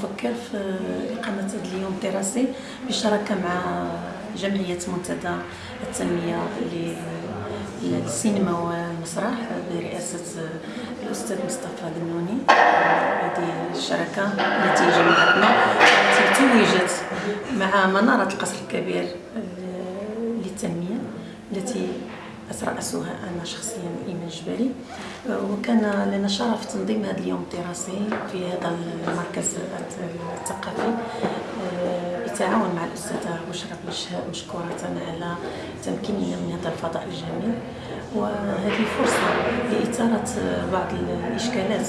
أفكر في إقامة هذا اليوم الدراسي بشراكة مع جمعية منتدى التنمية للسينما والمسرح برئاسة الأستاذ مصطفى النوني هذه الشراكة التي جمعتنا التي توجت مع منارة القصر الكبير للتنمية التي أترأسها أنا شخصيا إيمان جبالي. وكان لنا شرف تنظيم هذا اليوم الدراسي في هذا المركز الثقافي. بالتعاون مع الأستاذة بشرى بن مشكورة على تمكيننا من هذا الفضاء الجميل. وهذه فرصة لإثارة بعض الإشكالات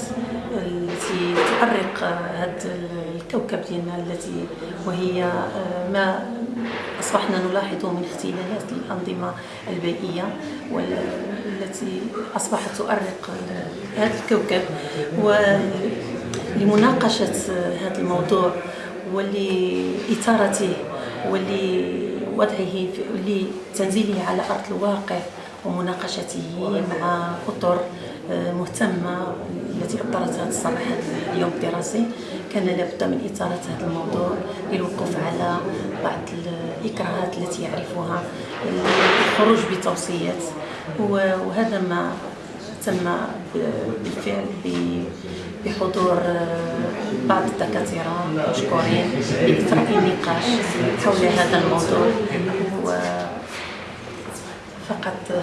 التي تؤرق هذا الكوكب ديالنا التي وهي ما أصبحنا نلاحظ من اختلالات الأنظمة البيئية والتي أصبحت تؤرق هذا الكوكب ولمناقشة هذا الموضوع ولإثارته ولوضعه ولتنزيله على أرض الواقع ومناقشته مع أطر مهتمة التي أبرزت هذا الصباح اليوم الدراسي كان لابد من إثارة هذا الموضوع للوقوف على بعض الإكراهات التي يعرفها الخروج بتوصيات. وهذا ما تم بالفعل بحضور بعض الدكاترة مشكورين لإثراء النقاش حول هذا الموضوع.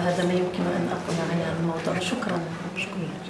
فقط هذا ما يمكن أن أقول عن الموضوع. شكرا. شكرا.